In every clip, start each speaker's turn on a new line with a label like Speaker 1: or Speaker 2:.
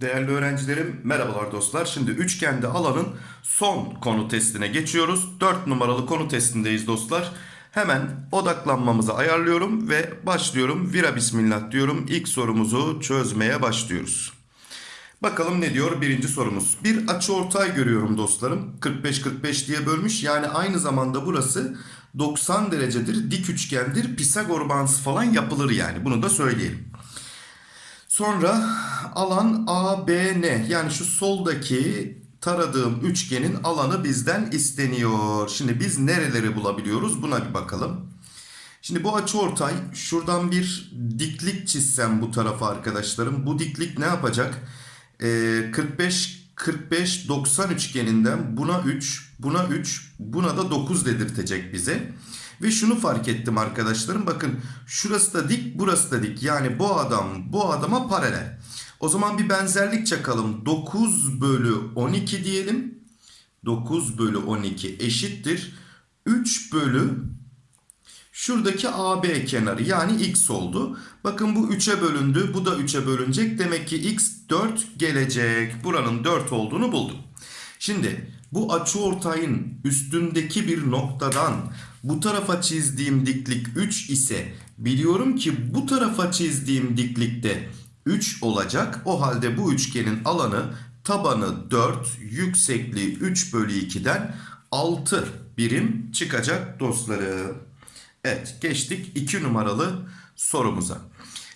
Speaker 1: Değerli öğrencilerim, merhabalar dostlar. Şimdi üçgende alanın son konu testine geçiyoruz. 4 numaralı konu testindeyiz dostlar. Hemen odaklanmamızı ayarlıyorum ve başlıyorum. Vira bismillah diyorum. İlk sorumuzu çözmeye başlıyoruz. Bakalım ne diyor birinci sorumuz. Bir açıortay görüyorum dostlarım. 45-45 diye bölmüş. Yani aynı zamanda burası 90 derecedir, dik üçgendir. Pisagor bağıntısı falan yapılır yani. Bunu da söyleyelim. Sonra alan ABN yani şu soldaki taradığım üçgenin alanı bizden isteniyor. Şimdi biz nereleri bulabiliyoruz buna bir bakalım. Şimdi bu açıortay şuradan bir diklik çizsem bu tarafa arkadaşlarım. Bu diklik ne yapacak? Ee, 45 45 90 üçgeninden buna 3, buna 3, buna da 9 dedirtecek bize. Ve şunu fark ettim arkadaşlarım. Bakın şurası da dik, burası da dik. Yani bu adam bu adama paralel. O zaman bir benzerlik çakalım. 9 bölü 12 diyelim. 9 bölü 12 eşittir. 3 bölü şuradaki AB kenarı yani x oldu. Bakın bu 3'e bölündü. Bu da 3'e bölünecek. Demek ki x 4 gelecek. Buranın 4 olduğunu buldum. Şimdi bu açıortayın üstündeki bir noktadan bu tarafa çizdiğim diklik 3 ise biliyorum ki bu tarafa çizdiğim diklikte 3 olacak. O halde bu üçgenin alanı tabanı 4, yüksekliği 3 bölü 2'den 6 birim çıkacak dostlarım. Evet geçtik 2 numaralı sorumuza.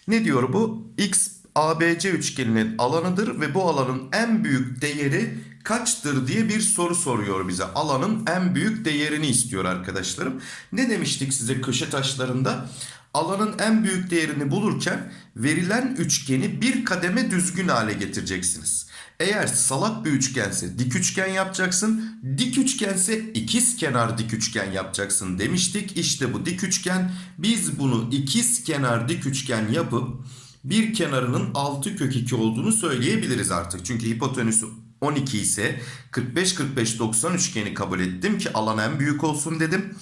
Speaker 1: Ne diyor bu? X ABC üçgeninin alanıdır ve bu alanın en büyük değeri kaçtır diye bir soru soruyor bize. Alanın en büyük değerini istiyor arkadaşlarım. Ne demiştik size köşe taşlarında? Alanın en büyük değerini bulurken verilen üçgeni bir kademe düzgün hale getireceksiniz. Eğer salak bir üçgense dik üçgen yapacaksın. Dik üçgense ikiz kenar dik üçgen yapacaksın demiştik. İşte bu dik üçgen. Biz bunu ikiz kenar dik üçgen yapıp bir kenarının 6 kök 2 olduğunu söyleyebiliriz artık. Çünkü hipotenüsü 12 ise 45-45-90 üçgeni kabul ettim ki alan en büyük olsun dedim.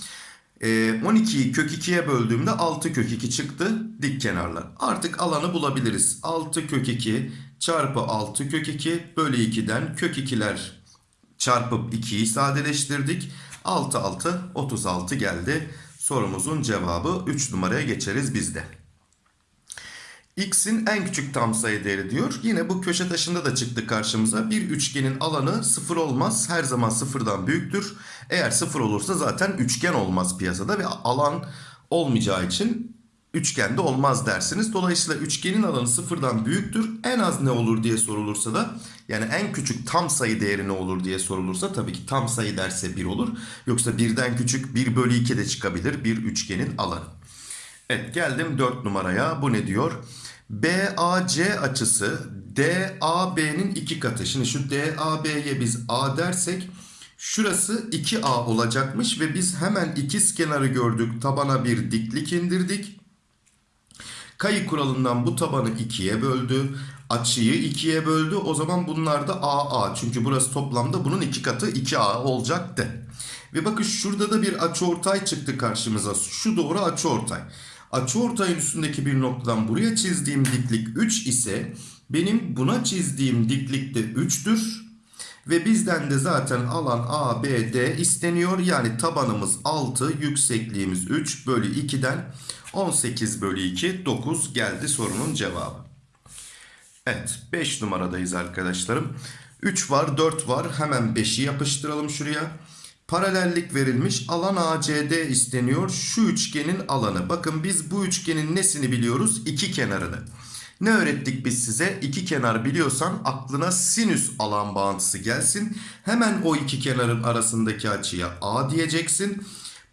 Speaker 1: 12'yi kök 2'ye böldüğümde 6 kök 2 çıktı dik kenarlar. Artık alanı bulabiliriz. 6 kök 2 çarpı 6 kök 2 bölü 2'den kök 2'ler çarpıp 2'yi sadeleştirdik. 6 6 36 geldi. Sorumuzun cevabı 3 numaraya geçeriz bizde. X'in en küçük tam sayı değeri diyor. Yine bu köşe taşında da çıktı karşımıza. Bir üçgenin alanı sıfır olmaz. Her zaman sıfırdan büyüktür. Eğer sıfır olursa zaten üçgen olmaz piyasada ve alan olmayacağı için üçgende olmaz dersiniz. Dolayısıyla üçgenin alanı sıfırdan büyüktür. En az ne olur diye sorulursa da yani en küçük tam sayı değeri ne olur diye sorulursa tabii ki tam sayı derse 1 olur. Yoksa birden küçük 1 bölü 2 de çıkabilir bir üçgenin alanı. Evet geldim 4 numaraya. Bu ne diyor? BAC açısı DAB'nin iki katı. Şimdi şu DAB'ye biz A dersek şurası 2A olacakmış ve biz hemen ikiz kenarı gördük. Tabana bir diklik indirdik. Kayı kuralından bu tabanı 2'ye böldü. Açıyı 2'ye böldü. O zaman bunlar da AA. Çünkü burası toplamda bunun iki katı 2A olacaktı. Ve bakın şurada da bir açıortay çıktı karşımıza. Şu doğru açıortay. Açıortayın üstündeki bir noktadan buraya çizdiğim diklik 3 ise benim buna çizdiğim diklik de 3'tür. Ve bizden de zaten alan ABD isteniyor. Yani tabanımız 6, yüksekliğimiz 3 bölü 2'den 18 bölü 2, 9 geldi sorunun cevabı. Evet 5 numaradayız arkadaşlarım. 3 var 4 var hemen 5'i yapıştıralım şuraya. Paralellik verilmiş alan ACD isteniyor şu üçgenin alanı. Bakın biz bu üçgenin nesini biliyoruz? İki kenarını. Ne öğrettik biz size? İki kenar biliyorsan aklına sinüs alan bağıntısı gelsin. Hemen o iki kenarın arasındaki açıya A diyeceksin.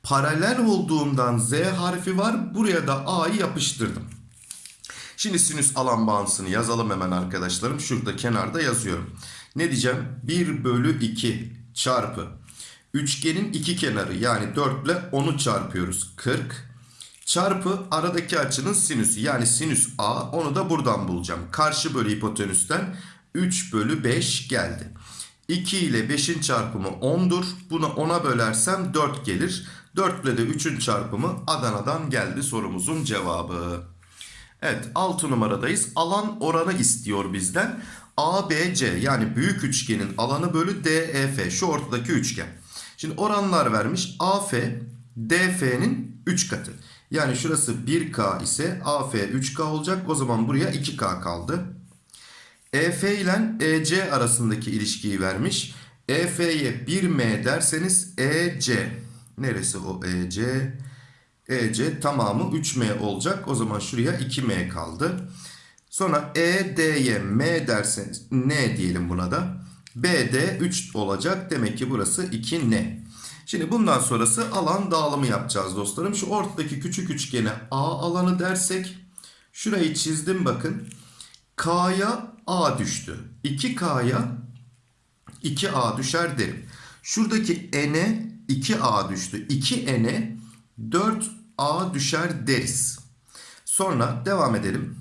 Speaker 1: Paralel olduğundan Z harfi var. Buraya da A'yı yapıştırdım. Şimdi sinüs alan bağıntısını yazalım hemen arkadaşlarım. Şurada kenarda yazıyorum. Ne diyeceğim? 1 bölü 2 çarpı. Üçgenin iki kenarı yani 4 ile 10'u çarpıyoruz. 40 çarpı aradaki açının sinüsü yani sinüs A onu da buradan bulacağım. Karşı bölü hipotenüsten 3 bölü 5 geldi. 2 ile 5'in çarpımı 10'dur. Bunu 10'a bölersem 4 gelir. 4 ile de 3'ün çarpımı Adana'dan geldi sorumuzun cevabı. Evet 6 numaradayız. Alan oranı istiyor bizden. ABC yani büyük üçgenin alanı bölü DEF şu ortadaki üçgen. Şimdi oranlar vermiş. AF DF'nin 3 katı. Yani şurası 1K ise AF 3K olacak. O zaman buraya 2K kaldı. EF ile EC arasındaki ilişkiyi vermiş. EF'ye 1M derseniz EC. Neresi o EC? EC tamamı 3M olacak. O zaman şuraya 2M kaldı. Sonra ED'ye M derseniz N diyelim buna da. BD 3 olacak. Demek ki burası 2N. Şimdi bundan sonrası alan dağılımı yapacağız dostlarım. Şu ortadaki küçük üçgene A alanı dersek. Şurayı çizdim bakın. K'ya A düştü. 2K'ya 2A düşer derim. Şuradaki N'e 2A düştü. 2N'e 4A düşer deriz. Sonra devam edelim.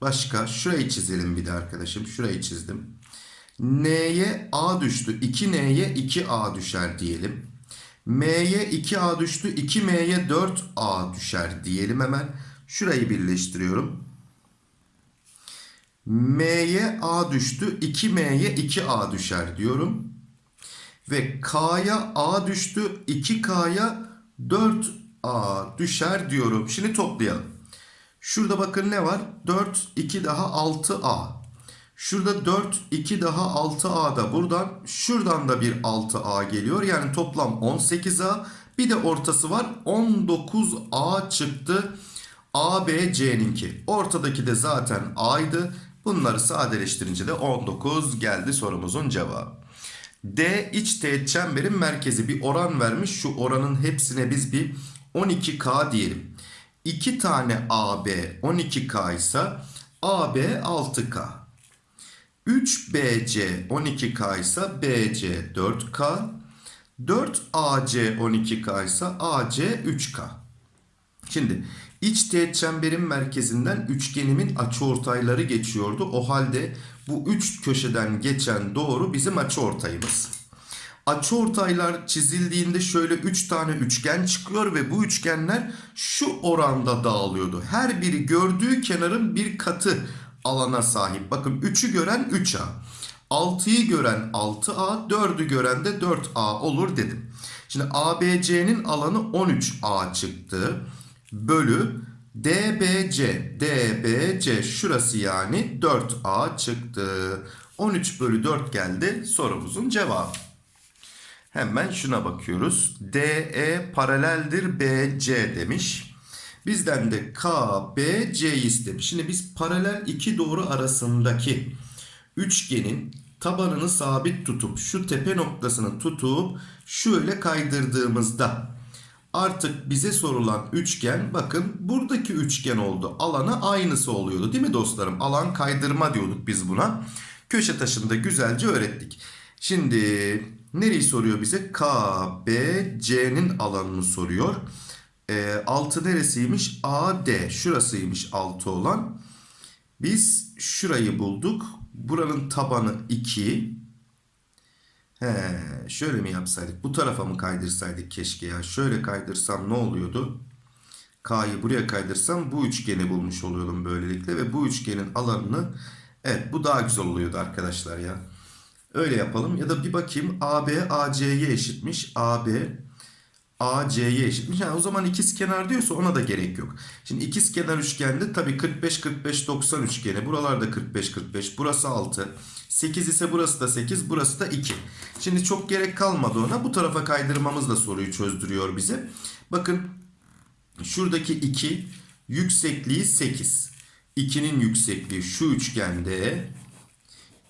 Speaker 1: Başka şurayı çizelim bir de arkadaşım. Şurayı çizdim. N'ye A düştü. 2N'ye 2A düşer diyelim. M'ye 2A düştü. 2M'ye 4A düşer diyelim hemen. Şurayı birleştiriyorum. M'ye A düştü. 2M'ye 2A düşer diyorum. Ve K'ya A düştü. 2K'ya 4A düşer diyorum. Şimdi toplayalım. Şurada bakın ne var? 4, 2 daha 6A. Şurada 4, 2 daha 6A da buradan. Şuradan da bir 6A geliyor. Yani toplam 18A. Bir de ortası var. 19A çıktı. A, B, C'ninki. Ortadaki de zaten A'ydı. Bunları sadeleştirince de 19 geldi sorumuzun cevabı. D iç teğet çemberin merkezi bir oran vermiş. Şu oranın hepsine biz bir 12K diyelim. 2 tane AB 12K ise AB 6K. 3BC 12K ise BC 4K. 4AC 12K ise AC 3K. Şimdi iç teğet çemberin merkezinden üçgenimin açıortayları geçiyordu. O halde bu üç köşeden geçen doğru bizim açıortayımız. Açıortaylar çizildiğinde şöyle 3 tane üçgen çıkıyor ve bu üçgenler şu oranda dağılıyordu. Her biri gördüğü kenarın bir katı alana sahip. Bakın 3'ü gören 3A. 6'yı gören 6A, 4'ü gören de 4A olur dedim. Şimdi ABC'nin alanı 13A çıktı. Bölü DBC, DBC şurası yani 4A çıktı. 13 bölü 4 geldi sorumuzun cevabı. Hemen şuna bakıyoruz. DE paraleldir BC demiş. Bizden de KBC istemiş. Şimdi biz paralel iki doğru arasındaki üçgenin tabanını sabit tutup şu tepe noktasını tutup şöyle kaydırdığımızda artık bize sorulan üçgen bakın buradaki üçgen oldu. Alana aynısı oluyordu değil mi dostlarım? Alan kaydırma diyorduk biz buna. Köşe taşında güzelce öğrettik. Şimdi nereyi soruyor bize? KBC'nin alanını soruyor. E, altı neresiymiş? AD. Şurasıymış altı olan. Biz şurayı bulduk. Buranın tabanı 2. He, şöyle mi yapsaydık? Bu tarafa mı kaydırsaydık keşke ya? Şöyle kaydırsam ne oluyordu? K'yı buraya kaydırsam bu üçgeni bulmuş oluyordum böylelikle. Ve bu üçgenin alanını evet bu daha güzel oluyordu arkadaşlar ya. Öyle yapalım. Ya da bir bakayım AB AC'ye eşitmiş. AB AC'ye eşitmiş. Yani o zaman ikiz kenar diyorsa ona da gerek yok. Şimdi ikiz kenar üçgende tabii 45 45 90 üçgeni. Buralarda 45 45. Burası 6. 8 ise burası da 8, burası da 2. Şimdi çok gerek kalmadı ona. Bu tarafa kaydırmamız da soruyu çözdürüyor bize. Bakın şuradaki 2 yüksekliği 8. 2'nin yüksekliği şu üçgende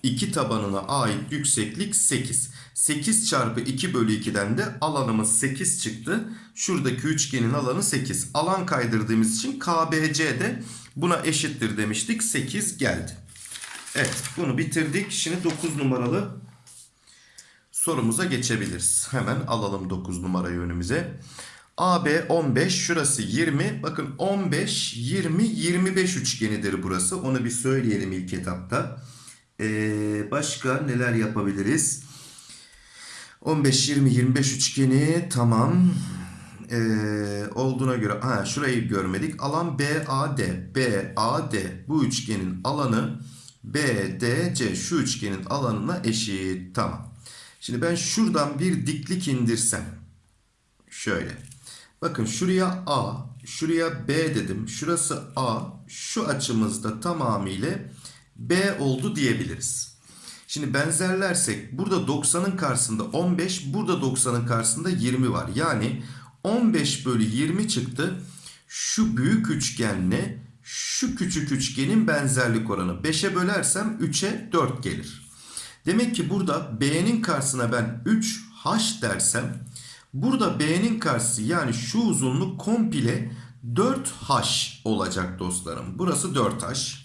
Speaker 1: 2 tabanına ait yükseklik 8. 8 çarpı 2 bölü 2'den de alanımız 8 çıktı. Şuradaki üçgenin alanı 8. Alan kaydırdığımız için KBC de buna eşittir demiştik. 8 geldi. Evet bunu bitirdik. Şimdi 9 numaralı sorumuza geçebiliriz. Hemen alalım 9 numarayı önümüze. AB 15 şurası 20. Bakın 15 20 25 üçgenidir burası. Onu bir söyleyelim ilk etapta. Ee, başka neler yapabiliriz? 15, 20, 25 üçgeni tamam. Ee, olduğuna göre ha şurayı görmedik. Alan BAD. BAD bu üçgenin alanı BDC şu üçgenin alanına eşit. Tamam. Şimdi ben şuradan bir diklik indirsem. Şöyle. Bakın şuraya A, şuraya B dedim. Şurası A, şu açımızda tamamıyla B oldu diyebiliriz. Şimdi benzerlersek burada 90'ın karşısında 15, burada 90'ın karşısında 20 var. Yani 15 bölü 20 çıktı. Şu büyük üçgenle şu küçük üçgenin benzerlik oranı. 5'e bölersem 3'e 4 gelir. Demek ki burada B'nin karşısına ben 3H dersem burada B'nin karşısı yani şu uzunluk komple 4H olacak dostlarım. Burası 4H.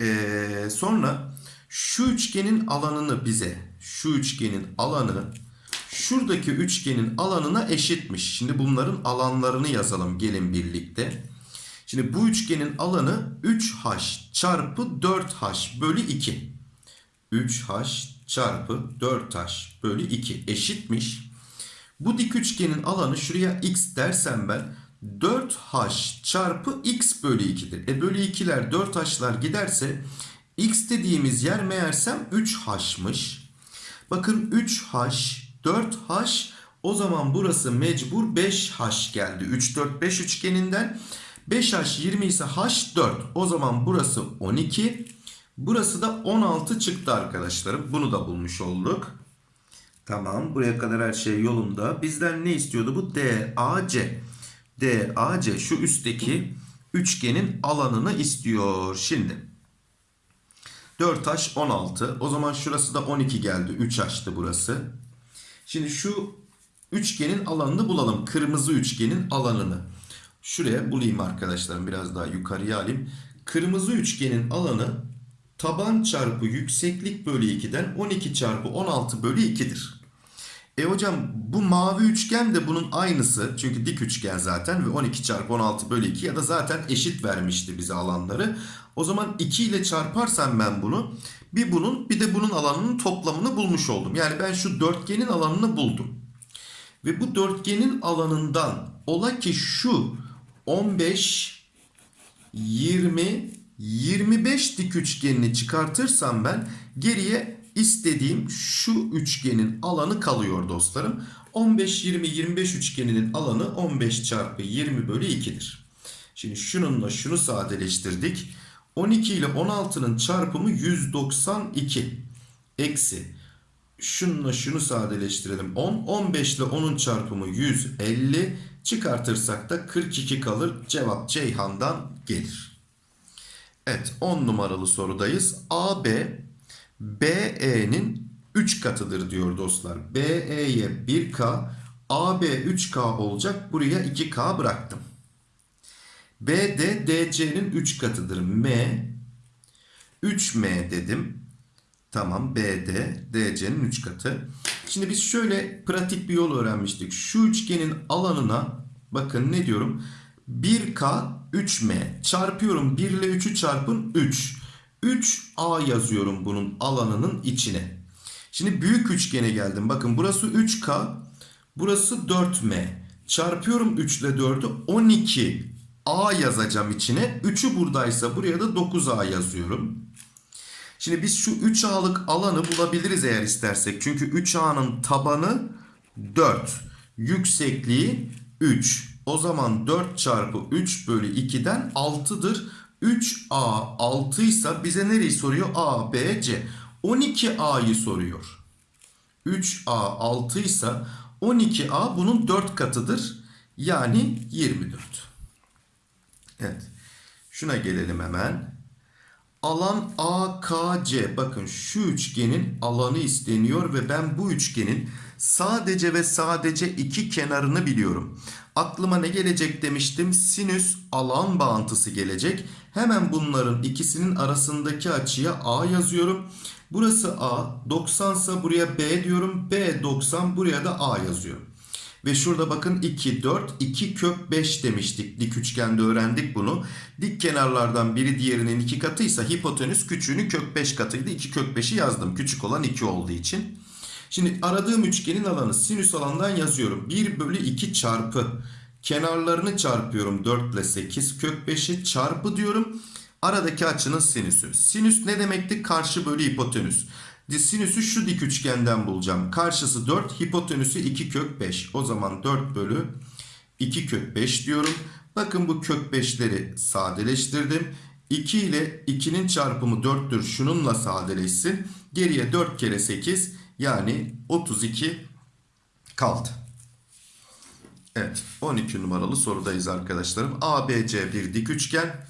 Speaker 1: Ee, sonra şu üçgenin alanını bize şu üçgenin alanı şuradaki üçgenin alanına eşitmiş. Şimdi bunların alanlarını yazalım gelin birlikte. Şimdi bu üçgenin alanı 3H çarpı 4H bölü 2. 3H çarpı 4H bölü 2 eşitmiş. Bu dik üçgenin alanı şuraya x dersem ben 4H çarpı x bölü 2'dir. E bölü 2'ler 4H'lar giderse x dediğimiz yer meğersem 3H'mış. Bakın 3H 4H o zaman burası mecbur 5H geldi. 3 4 5 üçgeninden 5H 20 ise H 4. O zaman burası 12. Burası da 16 çıktı arkadaşlarım. Bunu da bulmuş olduk. Tamam buraya kadar her şey yolunda. Bizden ne istiyordu bu? DAC. DAC şu üstteki üçgenin alanını istiyor. Şimdi 4H 16. O zaman şurası da 12 geldi. 3H'tı burası. Şimdi şu üçgenin alanını bulalım. Kırmızı üçgenin alanını. Şuraya bulayım arkadaşlarım. Biraz daha yukarıya alayım. Kırmızı üçgenin alanı taban çarpı yükseklik bölü 2'den 12 çarpı 16 bölü 2'dir. E hocam bu mavi üçgen de bunun aynısı. Çünkü dik üçgen zaten ve 12 çarpı 16 bölü 2 ya da zaten eşit vermişti bize alanları. O zaman 2 ile çarparsam ben bunu bir bunun bir de bunun alanının toplamını bulmuş oldum. Yani ben şu dörtgenin alanını buldum. Ve bu dörtgenin alanından ola ki şu 15, 20, 25 dik üçgenini çıkartırsam ben geriye istediğim şu üçgenin alanı kalıyor dostlarım. 15, 20, 25 üçgeninin alanı 15 çarpı 20 bölü 2'dir. Şimdi şununla şunu sadeleştirdik. 12 ile 16'nın çarpımı 192 eksi şununla şunu sadeleştirelim 10 15 ile 10'un çarpımı 150 çıkartırsak da 42 kalır cevap Ceyhan'dan gelir. Evet 10 numaralı sorudayız. AB BE'nin 3 katıdır diyor dostlar. BE'ye 1K AB 3K olacak buraya 2K bıraktım. BD DC'nin 3 katıdır. M 3M dedim. Tamam BD DC'nin 3 katı. Şimdi biz şöyle pratik bir yol öğrenmiştik. Şu üçgenin alanına bakın ne diyorum? 1K 3M çarpıyorum 1 ile 3'ü çarpın 3. 3A yazıyorum bunun alanının içine. Şimdi büyük üçgene geldim. Bakın burası 3K. Burası 4M. Çarpıyorum 3 ile 4'ü 12 A yazacağım içine. 3'ü buradaysa buraya da 9A yazıyorum. Şimdi biz şu 3A'lık alanı bulabiliriz eğer istersek. Çünkü 3A'nın tabanı 4. Yüksekliği 3. O zaman 4 çarpı 3 bölü 2'den 6'dır. 3A 6 ise bize nereyi soruyor? A, B, C. 12A'yı soruyor. 3A 6 ise 12A bunun 4 katıdır. Yani 24. Evet. Şuna gelelim hemen. Alan AKC. Bakın şu üçgenin alanı isteniyor ve ben bu üçgenin sadece ve sadece iki kenarını biliyorum. Aklıma ne gelecek demiştim? Sinüs alan bağıntısı gelecek. Hemen bunların ikisinin arasındaki açıya A yazıyorum. Burası A. 90 ise buraya B diyorum. B 90 buraya da A yazıyorum. Ve şurada bakın 2, 4, 2 kök 5 demiştik. Dik üçgende öğrendik bunu. Dik kenarlardan biri diğerinin 2 katıysa hipotenüs küçüğünü kök 5 katıydı. 2 kök 5'i yazdım. Küçük olan 2 olduğu için. Şimdi aradığım üçgenin alanı sinüs alandan yazıyorum. 1 bölü 2 çarpı kenarlarını çarpıyorum 4 ile 8 kök 5'i çarpı diyorum. Aradaki açının sinüsü. Sinüs ne demekti? Karşı bölü hipotenüs. Sinüsü şu dik üçgenden bulacağım. Karşısı 4, hipotenüsü 2 kök 5. O zaman 4 bölü 2 kök 5 diyorum. Bakın bu kök 5'leri sadeleştirdim. 2 ile 2'nin çarpımı 4'tür. Şununla sadeleşsin. Geriye 4 kere 8 yani 32 kaldı. Evet 12 numaralı sorudayız arkadaşlarım. ABC bir dik üçgen.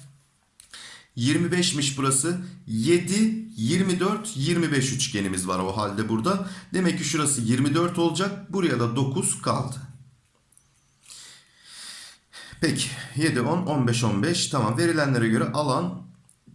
Speaker 1: 25'miş burası. 7, 24, 25 üçgenimiz var o halde burada. Demek ki şurası 24 olacak. Buraya da 9 kaldı. Peki 7, 10, 15, 15. Tamam verilenlere göre alan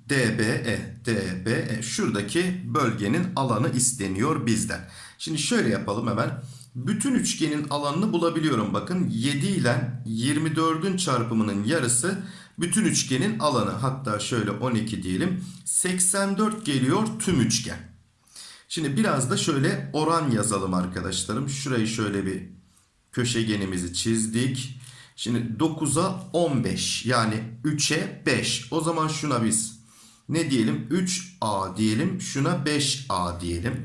Speaker 1: DBE. DBE. Şuradaki bölgenin alanı isteniyor bizden. Şimdi şöyle yapalım hemen. Bütün üçgenin alanını bulabiliyorum. Bakın 7 ile 24'ün çarpımının yarısı bütün üçgenin alanı. Hatta şöyle 12 diyelim. 84 geliyor tüm üçgen. Şimdi biraz da şöyle oran yazalım arkadaşlarım. Şurayı şöyle bir köşegenimizi çizdik. Şimdi 9'a 15 yani 3'e 5. O zaman şuna biz ne diyelim? 3A diyelim. Şuna 5A diyelim.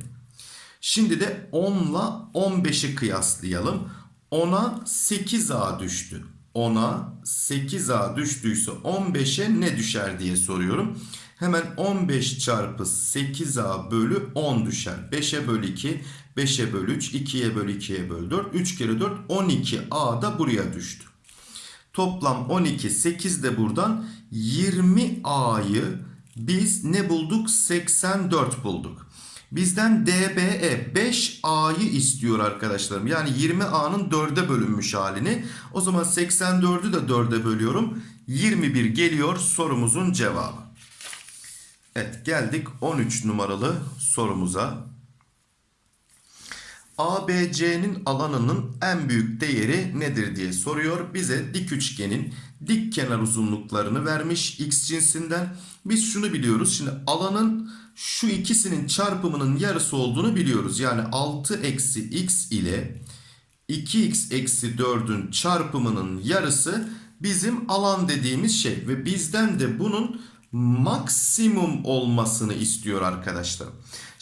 Speaker 1: Şimdi de 10 ile 15'i kıyaslayalım. 10'a 8A düştü. 10'a 8A düştüyse 15'e ne düşer diye soruyorum. Hemen 15 çarpı 8A bölü 10 düşer. 5'e bölü 2, 5'e bölü 3, 2'ye bölü 2'ye bölü 4. 3 kere 4 12A da buraya düştü. Toplam 12, 8 de buradan 20A'yı biz ne bulduk? 84 bulduk. Bizden DBE 5A'yı istiyor arkadaşlarım. Yani 20A'nın 4'e bölünmüş halini. O zaman 84'ü de 4'e bölüyorum. 21 geliyor sorumuzun cevabı. Evet geldik 13 numaralı sorumuza. ABC'nin alanının en büyük değeri nedir diye soruyor. Bize dik üçgenin dik kenar uzunluklarını vermiş x cinsinden. Biz şunu biliyoruz. Şimdi alanın şu ikisinin çarpımının yarısı olduğunu biliyoruz. Yani 6 eksi x ile 2x eksi 4'ün çarpımının yarısı bizim alan dediğimiz şey. Ve bizden de bunun maksimum olmasını istiyor arkadaşlar.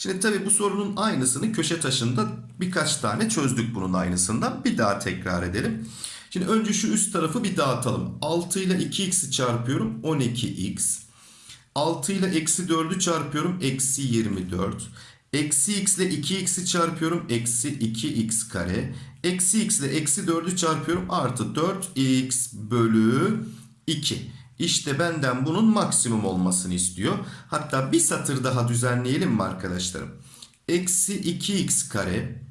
Speaker 1: Şimdi tabi bu sorunun aynısını köşe taşında birkaç tane çözdük bunun aynısından. Bir daha tekrar edelim. Şimdi önce şu üst tarafı bir dağıtalım. 6 ile 2x'i çarpıyorum 12x. 6 ile eksi 4'ü çarpıyorum. Eksi 24. Eksi x ile 2x'i çarpıyorum. Eksi 2x kare. Eksi x ile eksi 4'ü çarpıyorum. Artı 4x bölü 2. İşte benden bunun maksimum olmasını istiyor. Hatta bir satır daha düzenleyelim mi arkadaşlarım? Eksi 2x kare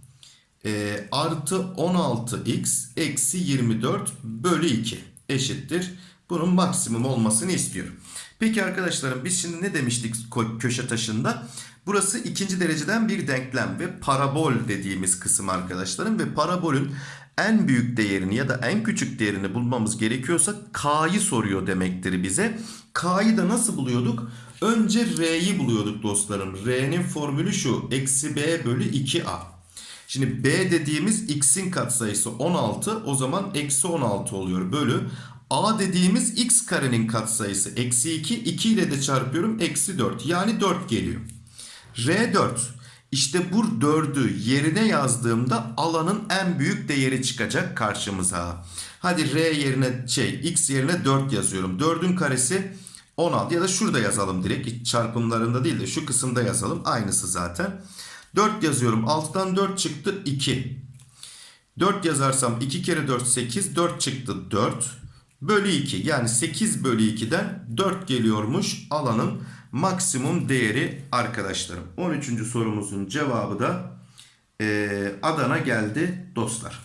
Speaker 1: e, artı 16x eksi 24 bölü 2 eşittir. Bunun maksimum olmasını istiyorum. Peki arkadaşlarım biz şimdi ne demiştik köşe taşında? Burası ikinci dereceden bir denklem ve parabol dediğimiz kısım arkadaşlarım. Ve parabolün en büyük değerini ya da en küçük değerini bulmamız gerekiyorsa K'yı soruyor demektir bize. K'yı da nasıl buluyorduk? Önce R'yi buluyorduk dostlarım. R'nin formülü şu. Eksi B bölü 2A. Şimdi B dediğimiz x'in katsayısı 16 o zaman eksi 16 oluyor bölü. A dediğimiz x karenin katsayısı eksi 2. 2 ile de çarpıyorum eksi 4 yani 4 geliyor. R4 işte bu 4'ü yerine yazdığımda alanın en büyük değeri çıkacak karşımıza. Hadi R yerine şey x yerine 4 yazıyorum. 4'ün karesi 16 ya da şurada yazalım direkt çarpımlarında değil de şu kısımda yazalım. Aynısı zaten. 4 yazıyorum. 6'dan 4 çıktı 2. 4 yazarsam 2 kere 4 8. 4 çıktı 4. Bölü 2 yani 8 bölü 2'den 4 geliyormuş alanın maksimum değeri arkadaşlarım. 13. sorumuzun cevabı da e, Adana geldi dostlar.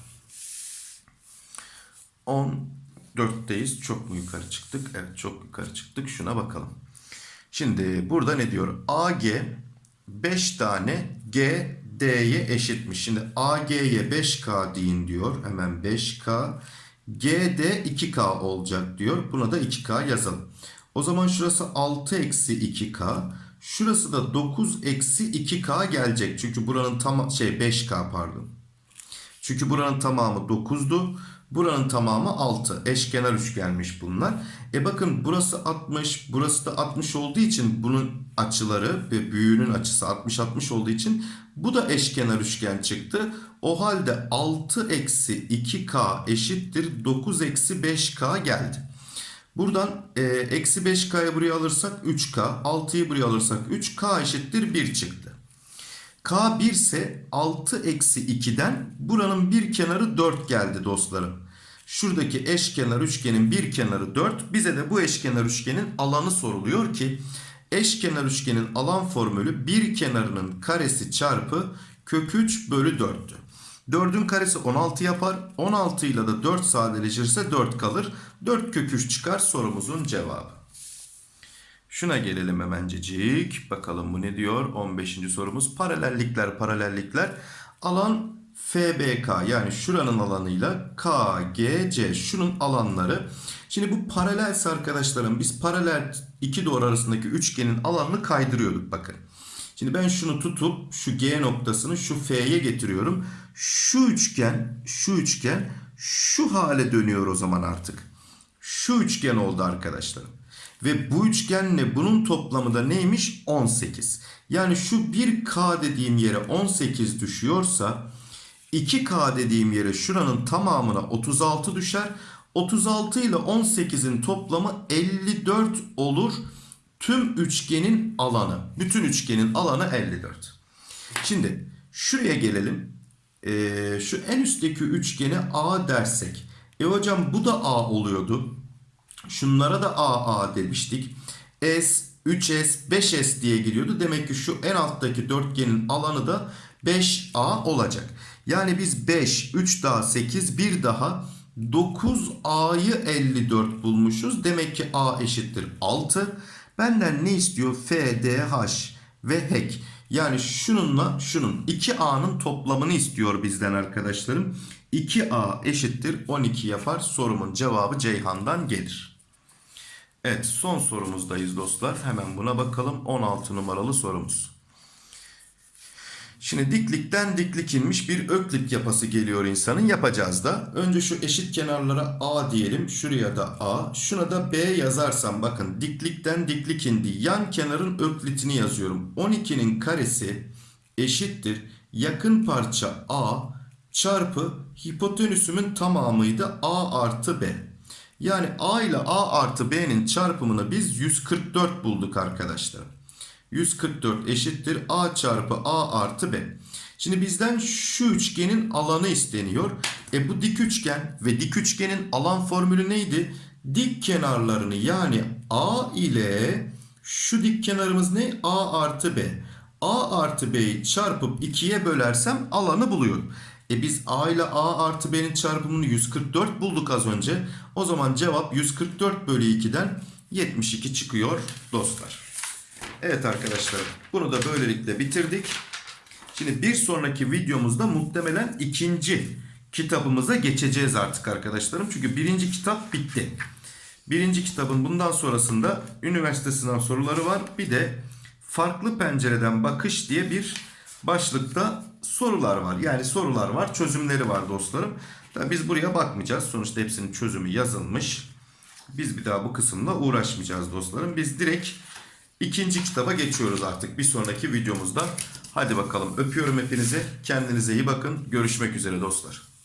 Speaker 1: 14'teyiz. Çok mu yukarı çıktık? Evet çok yukarı çıktık. Şuna bakalım. Şimdi burada ne diyor? AG 5 tane G D'ye eşitmiş. Şimdi AG'ye 5K deyin diyor. Hemen 5K. GD 2K olacak diyor. Buna da 2K yazalım. O zaman şurası 6 eksi 2K. Şurası da 9 eksi 2k gelecek. Çünkü buranın tam şey 5k pardon. Çünkü buranın tamamı 9'du. Buranın tamamı 6. Eşkenar üçgenmiş bunlar. E bakın burası 60, burası da 60 olduğu için bunun açıları ve büyüğünün açısı 60-60 olduğu için bu da eşkenar üçgen çıktı. O halde 6 eksi 2k eşittir 9 eksi 5k geldi. Buradan e, eksi 5k'yı buraya alırsak 3k, 6'yı buraya alırsak 3k eşittir 1 çıktı. K 1 ise 6 eksi 2'den buranın bir kenarı 4 geldi dostlarım. Şuradaki eşkenar üçgenin bir kenarı 4. Bize de bu eşkenar üçgenin alanı soruluyor ki eşkenar üçgenin alan formülü bir kenarının karesi çarpı kök 3 bölü 4'tü. 4'ün karesi 16 yapar. 16 ile de 4 sadeleşirse 4 kalır. 4 kök 3 çıkar sorumuzun cevabı. Şuna gelelim hemencecik. Bakalım bu ne diyor? 15. sorumuz. Paralellikler, paralellikler. Alan FBK yani şuranın alanıyla KGC şunun alanları. Şimdi bu paralelse arkadaşlarım biz paralel iki doğru arasındaki üçgenin alanını kaydırıyorduk bakın. Şimdi ben şunu tutup şu G noktasını şu F'ye getiriyorum. Şu üçgen, şu üçgen şu hale dönüyor o zaman artık. Şu üçgen oldu arkadaşlarım. Ve bu üçgenle bunun toplamı da neymiş? 18. Yani şu 1K dediğim yere 18 düşüyorsa 2K dediğim yere şuranın tamamına 36 düşer. 36 ile 18'in toplamı 54 olur. Tüm üçgenin alanı. Bütün üçgenin alanı 54. Şimdi şuraya gelelim. Ee, şu en üstteki üçgene A dersek. E hocam bu da A oluyordu. Şunlara da AA demiştik. S, 3S, 5S diye giriyordu. Demek ki şu en alttaki dörtgenin alanı da 5A olacak. Yani biz 5, 3 daha 8, 1 daha 9A'yı 54 bulmuşuz. Demek ki A eşittir 6. Benden ne istiyor? F, D, H ve HEK. Yani şununla şunun 2A'nın toplamını istiyor bizden arkadaşlarım. 2A eşittir 12 yapar. Sorumun cevabı Ceyhan'dan gelir. Evet son sorumuzdayız dostlar. Hemen buna bakalım. 16 numaralı sorumuz. Şimdi diklikten diklik inmiş bir öklit yapası geliyor insanın. Yapacağız da. Önce şu eşit kenarlara A diyelim. Şuraya da A. Şuna da B yazarsam bakın diklikten diklik indi. Yan kenarın öklitini yazıyorum. 12'nin karesi eşittir. Yakın parça A çarpı hipotenüsümün tamamıydı A artı B. Yani A ile A artı B'nin çarpımını biz 144 bulduk arkadaşlar. 144 eşittir A çarpı A artı B. Şimdi bizden şu üçgenin alanı isteniyor. E bu dik üçgen ve dik üçgenin alan formülü neydi? Dik kenarlarını yani A ile şu dik kenarımız ne? A artı B. A artı B'yi çarpıp 2'ye bölersem alanı buluyorum. E biz A ile A artı B'nin çarpımını 144 bulduk az önce. O zaman cevap 144 bölü 2'den 72 çıkıyor dostlar. Evet arkadaşlar bunu da böylelikle bitirdik. Şimdi bir sonraki videomuzda muhtemelen ikinci kitabımıza geçeceğiz artık arkadaşlarım. Çünkü birinci kitap bitti. Birinci kitabın bundan sonrasında üniversite sınav soruları var. Bir de farklı pencereden bakış diye bir başlıkta sorular var. Yani sorular var, çözümleri var dostlarım. Tabii biz buraya bakmayacağız. Sonuçta hepsinin çözümü yazılmış. Biz bir daha bu kısımla uğraşmayacağız dostlarım. Biz direkt ikinci kitaba geçiyoruz artık bir sonraki videomuzda. Hadi bakalım öpüyorum hepinizi. Kendinize iyi bakın. Görüşmek üzere dostlar.